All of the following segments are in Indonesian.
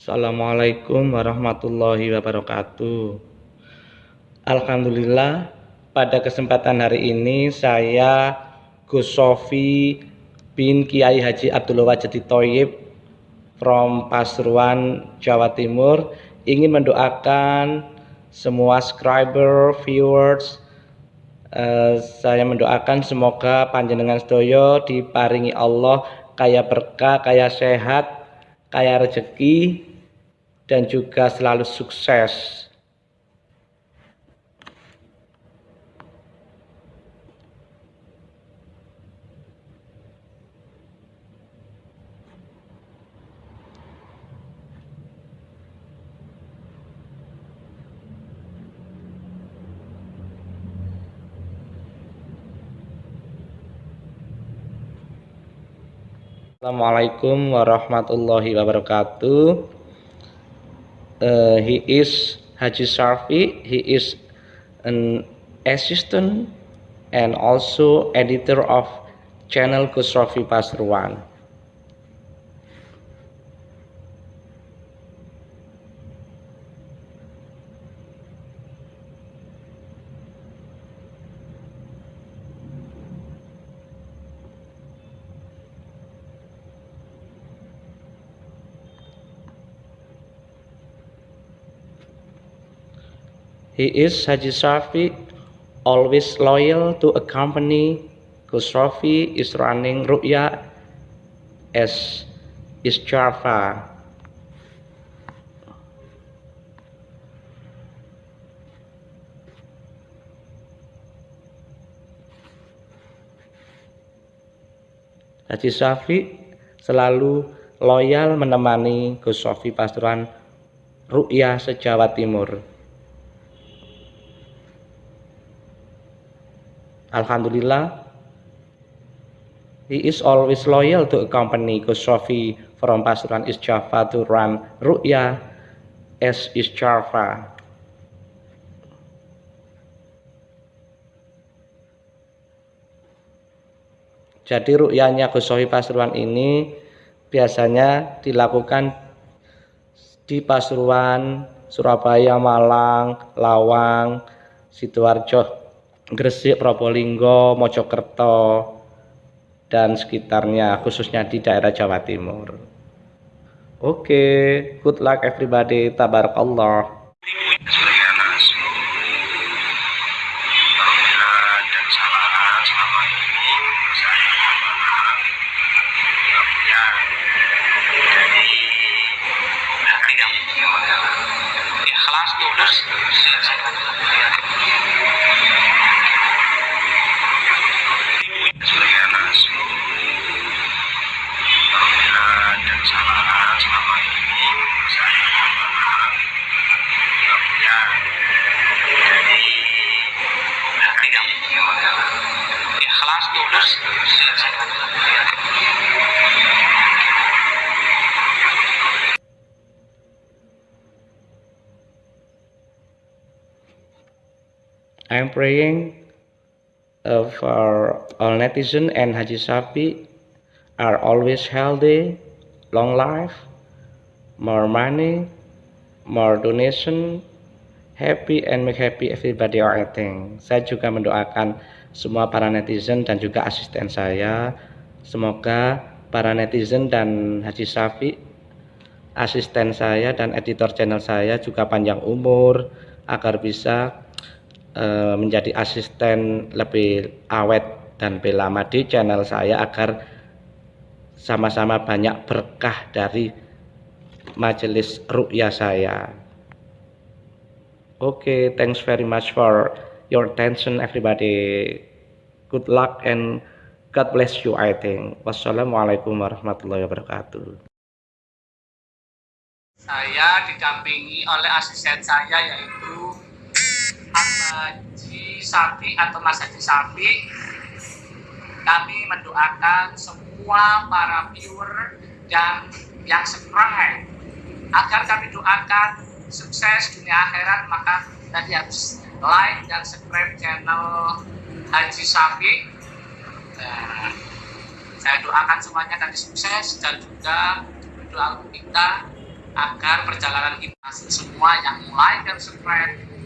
Assalamualaikum warahmatullahi wabarakatuh. Alhamdulillah pada kesempatan hari ini saya Gus Sofi bin Kiai Haji Abdullah Wajdi Toyib from Pasuruan, Jawa Timur ingin mendoakan semua subscriber, viewers uh, saya mendoakan semoga panjenengan sedoyo diparingi Allah kaya berkah, kaya sehat, kaya rezeki dan juga selalu sukses. Assalamualaikum warahmatullahi wabarakatuh. Uh, he is Haji Sarfi. He is an assistant and also editor of channel Kusrofi Pasuruan. He is Haji Safi, always loyal to a company. Gus Rafi is running Ru'ya as is Java. Haji Safi selalu loyal menemani Gus Sofi Pasuruan Ru'ya se-Jawa Timur. Alhamdulillah, he is always loyal to a company Gus Sofi from Pasuruan East Java to run Ru'ya as East Java. Jadi ru'yanya Gus Sofi Pasuruan ini biasanya dilakukan di Pasuruan, Surabaya, Malang, Lawang, Sidoarjo, Gresik, Probolinggo, Mojokerto, dan sekitarnya, khususnya di daerah Jawa Timur. Oke, okay, good luck everybody. Tabarakallah. I'm praying uh, for all netizen and Haji Sapi are always healthy, long life, more money, more donation, happy and make happy everybody or anything. Saya juga mendoakan semua para netizen dan juga asisten saya. Semoga para netizen dan Haji Safi, asisten saya dan editor channel saya juga panjang umur agar bisa Eh, menjadi asisten lebih awet dan lebih lama di channel saya agar sama-sama banyak berkah dari majelis ru'ya saya. Oke okay, thanks very much for your attention everybody. Good luck and God bless you I think. Wassalamualaikum warahmatullahi wabarakatuh. Saya didampingi oleh asisten saya yaitu Haji Sapi atau Mas Haji Sapi kami mendoakan semua para viewer dan yang subscribe agar kami doakan sukses dunia akhirat. Maka tadi harus like dan subscribe channel Haji Sapi. Nah, saya doakan semuanya tadi sukses dan juga berdoa untuk kita agar perjalanan kita semua yang mulai dan subscribe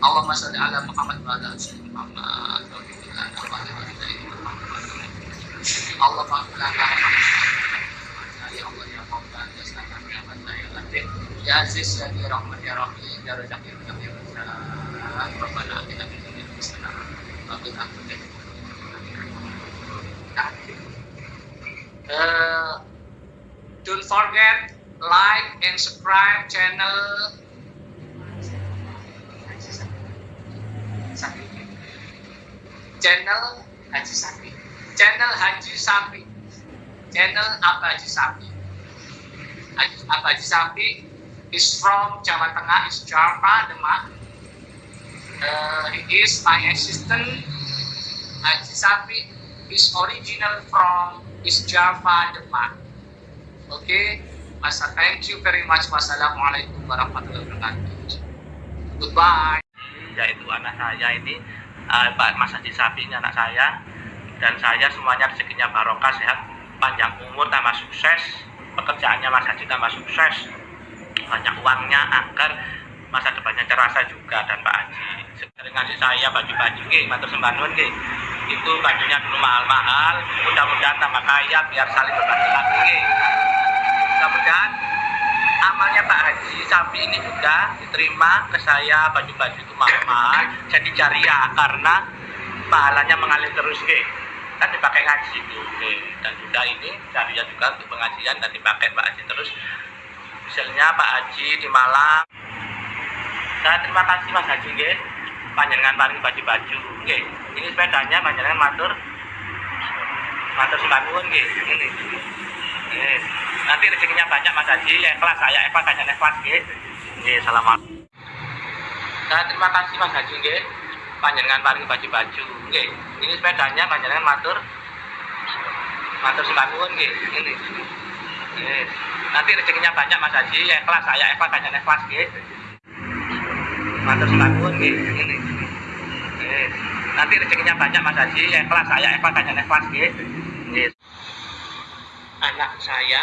Allahumma salli ala Muhammad wa ala Muhammad wa Allahumma lana ya. Allah ya Maula ya ya ya Latif ya Aziz ya Rahman ya Rahim ya Razak ya ya Rabbana akhirati Uh, don't forget like and subscribe channel Sapi. Channel Haji Sapi. Channel Haji Sapi. Channel apa Haji Sapi. Haji, apa Haji Sapi is from Jawa Tengah is Java Demak. Uh, he is my assistant. Haji Sapi is original from is Java Demak. Oke okay? Masa thank you very much. Wassalamualaikum warahmatullahi wabarakatuh. Goodbye. Yaitu anak saya ini uh, Pak Mas Haji Sapi ini anak saya. Dan saya semuanya rezekinya barokah sehat panjang umur tambah sukses. Pekerjaannya Mas Haji tambah sukses. Banyak uangnya agar masa depannya cerasa juga. Dan Pak Haji sering ngasih saya baju-baju ke matur sembah nuwun ke itu bajunya dulu mahal-mahal mudah-mudahan tambah kaya biar saling berbagi lagi mudah-mudahan amalnya Pak Haji Sapi ini juga diterima ke saya baju-baju itu mahal-mahal jadi jariah karena pahalanya mengalir terus ke kan dipakai ngaji itu dan juga ini jariah juga untuk pengajian dan dipakai Pak Haji terus. Misalnya Pak Haji di Malang. Saya terima kasih Mas Haji ke panjenengan paling baju-baju ke ini sepedanya panjenengan matur matur ke ini Yes. Nanti rezekinya banyak Mas Haji, ikhlas saya ikhlas kanya ikhlas. Nggih, selamat. Saya terima kasih Mas Haji nggih. Panjenengan paling baju-baju nggih. Ini sepedanya panjenengan matur matur sembah nuwun nggih. Ini. Yes. Nanti rezekinya banyak Mas Haji, ikhlas saya ikhlas kanya ikhlas nggih. Matur sembah nuwun nggih. Ini. Yes. Nanti rezekinya banyak Mas Haji, ikhlas saya ikhlas kanya ikhlas. Nggih anak saya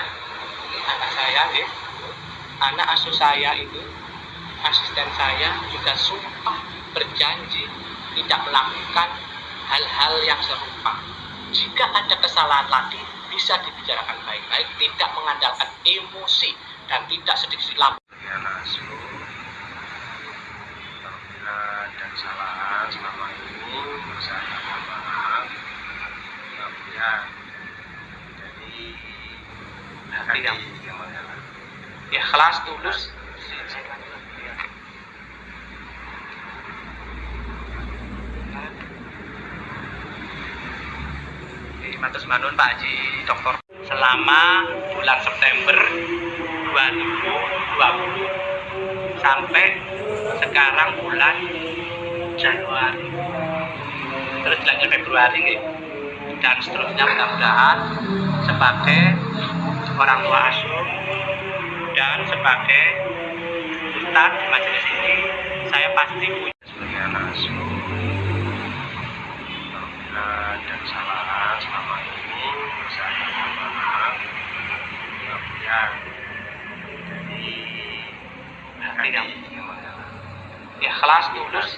anak saya ya. Anak asuh saya itu asisten saya juga sumpah berjanji tidak melakukan hal-hal yang serupa. Jika ada kesalahan lagi bisa dibicarakan baik-baik tidak mengandalkan emosi dan tidak sedikit lampu ya selama saya maaf mengalah ikhlas tulus Matus Manun Pak Haji Dokter selama bulan September 2020 sampai sekarang bulan Januari. Terus Februari nggih. dan seterusnya mudah-mudahan sebagai orang tua asuh. Dan sebagai ustadz di majelis ini saya pasti punya. Ya langsung apabila ada kesalahan selama ini saya mohon maaf kemudian dari hati yang mengalah ikhlas tulus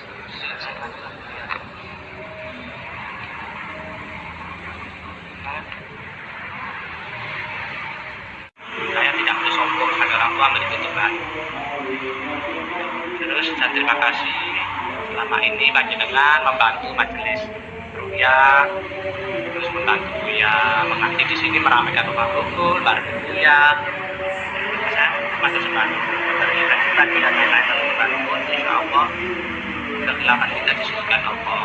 saya tidak perlu tua begitu Tuhan terus saya terima kasih. Selama ini panjenengan membantu majelis Ruya terus membantu ya mengaji di sini meramaikan rumah rukun bareng Ruya. Saya masuk sebanyak dari kita tidak lain membantu insya Allah kegelapan kita disebutkan Allah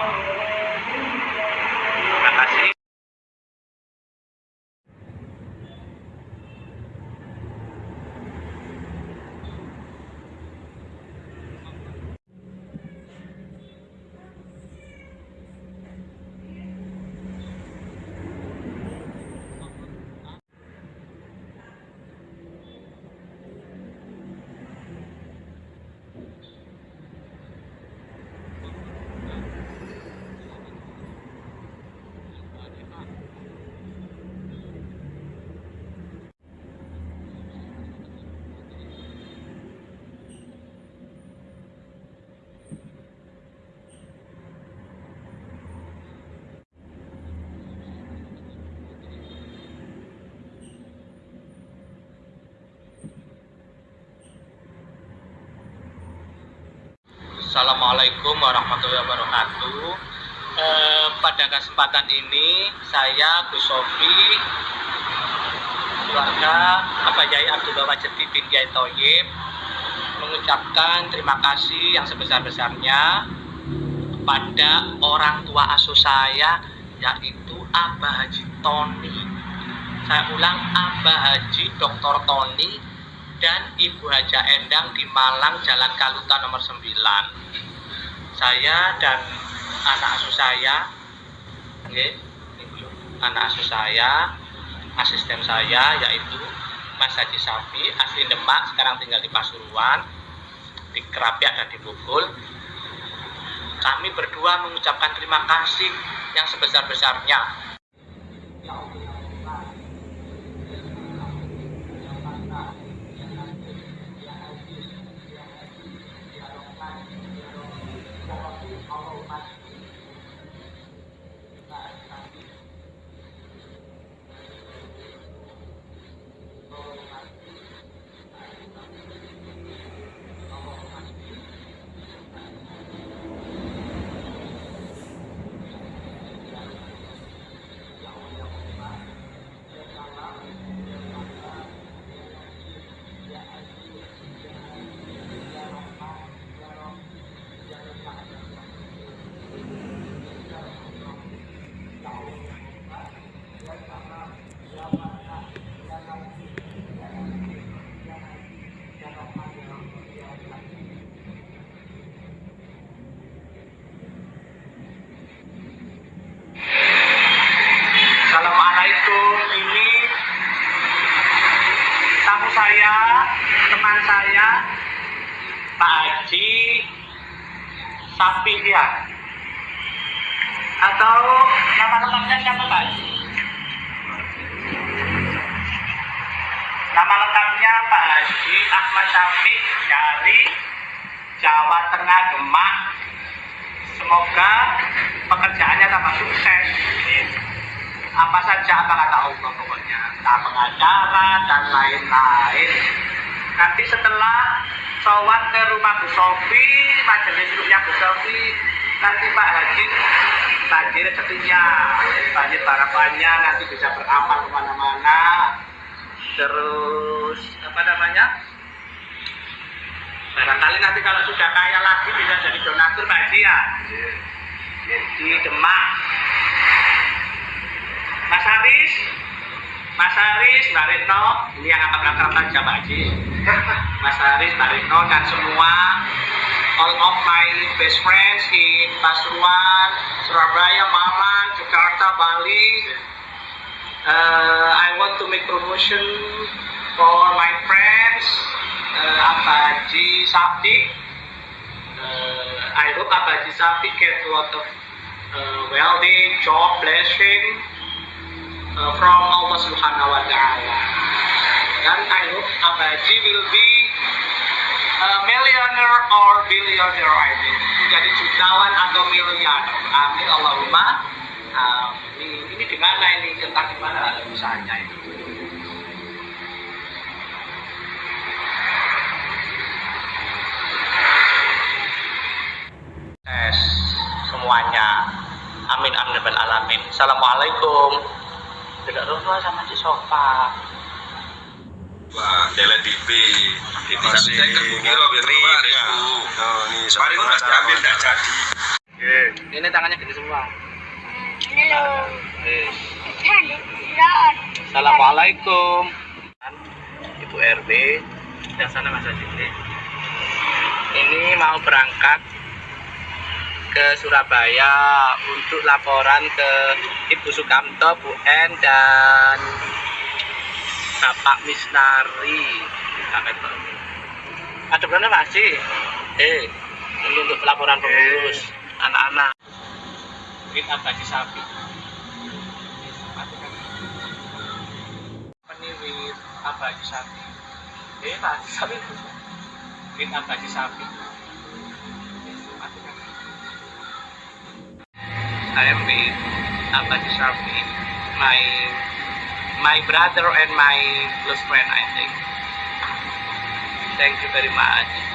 terima kasih Assalamualaikum warahmatullahi wabarakatuh. Eh, pada kesempatan ini saya Gus Sofi keluarga Bapak Yai Abdullah Wajeti bin Toyib mengucapkan terima kasih yang sebesar-besarnya kepada orang tua asuh saya yaitu Abah Haji Tony. Saya ulang Abah Haji Dr. Tony dan Ibu Haja Endang di Malang Jalan Kaluta nomor 9. Saya dan anak asuh saya, anak asuh saya, asisten saya yaitu Mas Haji Safi, asli Demak, sekarang tinggal di Pasuruan, di Kerapiak dan di Bogor. Kami berdua mengucapkan terima kasih yang sebesar-besarnya saya teman saya Pak Haji Sapi ya atau nama lengkapnya siapa Pak Haji? Nama lengkapnya Pak Haji Ahmad Sapi dari Jawa Tengah Demak. Semoga pekerjaannya tambah sukses apa saja apa kata Allah pokoknya? Entah pengacara dan lain-lain. Nanti setelah sowan ke rumah Bu Sofi majelis rumahnya Bu Sofi nanti Pak Haji bagi rezekinya banjir harapannya nanti bisa beramal ke mana-mana. Terus apa namanya? Barangkali nanti kalau sudah kaya lagi bisa jadi donatur Pak Haji ya. Di Demak Mas Haris, Mas Haris, Mbak Retno, ini yang akan berangkat Pak Haji. Mas Haris, Mbak Retno, dan semua all of my best friends in Pasuruan, Surabaya, Malang, Jakarta, Bali. Uh, I want to make promotion for my friends, uh, Abaji Sapti. Uh, I hope Abaji Sapti get a lot of uh, wealthy, job, blessing, uh, from Allah Subhanahu wa taala. Dan I hope Abaji will be a millionaire or billionaire I think. Menjadi jutawan atau miliarder. Amin Allahumma. Amin. Ini di mana ini? Tentang di mana usahanya itu? Semuanya. Amin amin alamin. Assalamualaikum tidak rumah sama di sofa Wah, Dela TV. Ini Masih saya loh ngantri, kemarin ya. Oh, ini Kemarin nggak diambil nggak jadi. Oke. ini tangannya gede semua Halo. Eh, Halo. Assalamualaikum Ibu RT yang sana Mas Haji ini mau berangkat ke Surabaya untuk laporan ke Ibu Sukamto, Bu N dan Bapak Misnari. Ada berapa masih? Eh, ini untuk laporan pengurus anak-anak. Kita bagi sapi. Peniwit abadi sapi. Eh, abadi sapi. Kita abadi sapi. I uh, am with my my brother and my close friend, I think. Thank you very much.